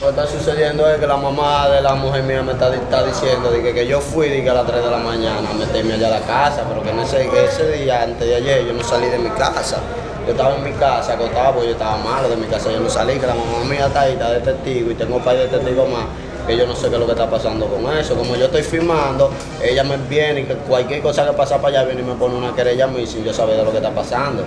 Lo que está sucediendo es que la mamá de la mujer mía me está, diciendo de que, yo fui de a las 3 de la mañana a meterme allá a la casa, pero que en ese, ese día, antes de ayer, yo no salí de mi casa. Yo estaba en mi casa, acostado porque yo estaba malo de mi casa, yo no salí, que la mamá mía está ahí, está de y tengo un par de testigos más que yo no sé qué es lo que está pasando con eso. Como yo estoy filmando, ella me viene y que cualquier cosa que pasa para allá viene y me pone una querella a mí sin yo saber de lo que está pasando.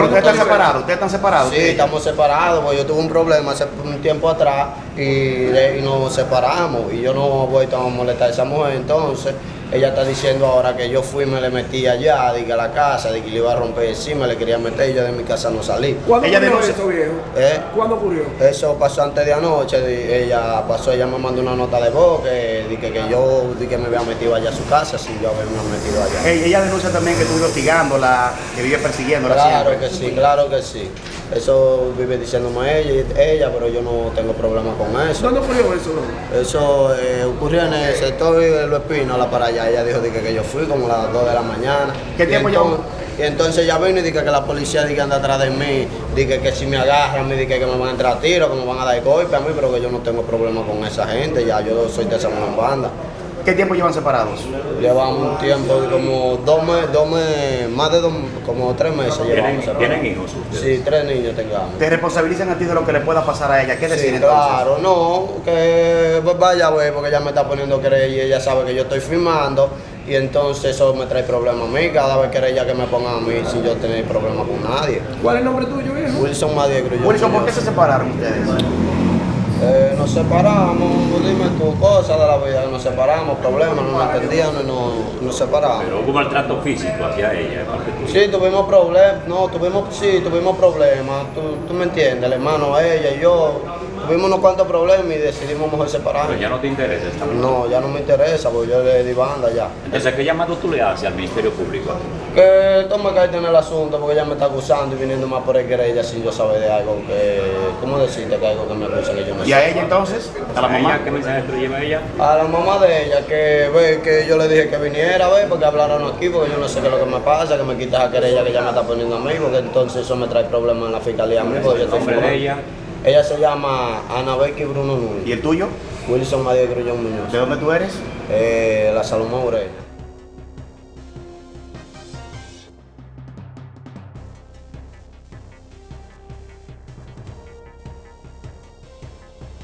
Pero ustedes están separados, ustedes están separados. Sí, estamos separados, porque yo tuve un problema hace un tiempo atrás y, de- y nos separamos y yo no he vuelto a molestar a esa mujer, entonces ella está diciendo ahora que yo fui y me le metí allá, de que a la casa, de que le iba a romper encima, le quería meter y yo de mi casa no salí. ¿Cuándo Ella ocurrió denuncia- eso, viejo? ¿Eh? ¿Cuándo ocurrió? Eso pasó antes de anoche, de- ella pasó, ella me mandó una nota de voz que, de que, que yo de que me había metido allá a su casa, si yo había metido allá. Ella denuncia también que estuvo hostigándola, que vive persiguiéndola Claro siempre. que sí, claro que sí. Eso vive diciéndome ella, ella, pero yo no tengo problema con eso. ¿Dónde ocurrió eso, bro? Eso eh, ocurrió en el sector de Los Espinos, para allá. Ella dijo que, que yo fui como a las 2 de la mañana. ¿Qué Y tiempo entonces- llevó? Y entonces ella vino y dice que la policía que anda atrás de mí, dice que si me agarran, me dice que me van a entrar a tiro, que me van a dar golpe a mí, pero que yo no tengo problema con esa gente, ya yo soy de esa misma banda. ¿Qué tiempo llevan separados? Llevamos un tiempo de como dos meses, dos meses, más de dos, como tres meses llevamos. ¿Tienen, separados. ¿Tienen hijos ustedes? Sí, tres niños tengamos. ¿Te responsabilizan a ti de lo que le pueda pasar a ella? ¿Qué decir Sí, entonces? claro, no, que pues, vaya a ver, porque ella me está poniendo querella y ella sabe que yo estoy filmando y entonces eso me trae problemas a mí, cada vez que ella que me pongan a mí sin yo tener problema con nadie. ¿Cuál es el nombre tuyo, viejo? Wilson Grullón Wilson, ¿por qué se separaron ustedes? Eh, nos separamos, dime tu cosa de la vida, nos separamos, problemas, no nos entendían y nos, nos separamos. Pero hubo maltrato físico hacia ella. Sí, tuvimos problemas, no, tuvimos, sí, tuvimos problemas, tú, tú me entiendes, el hermano, ella y yo, tuvimos unos cuantos problemas y decidimos mejor separarnos. Pero ya no te interesa esta No, ya no me interesa, porque yo le di banda ya. Entonces, ¿qué llamado tú le haces al Ministerio Público? Que tome carta en el asunto, porque ella me está acusando y viniendo más por el querella sin yo saber de algo que, ¿cómo decirte que algo que me acusan que yo no ¿Y a sé? ella entonces? ¿A la mamá? ¿Qué mensaje tú le llevas a ella? A la mamá de ella, que ve que yo le dije que viniera, ve, porque hablaron aquí, porque yo no sé qué es lo que me pasa, que me quita esa querella que ella me está poniendo a mí, porque entonces eso me trae problemas en la fiscalía a mí, porque yo ¿El estoy nombre de ella? Ella se llama Ana Becky Bruno ¿Y Núñez, el tuyo? Wilson María Grullón Muñoz, ¿De dónde tú eres? eh, la Salomón Ureña.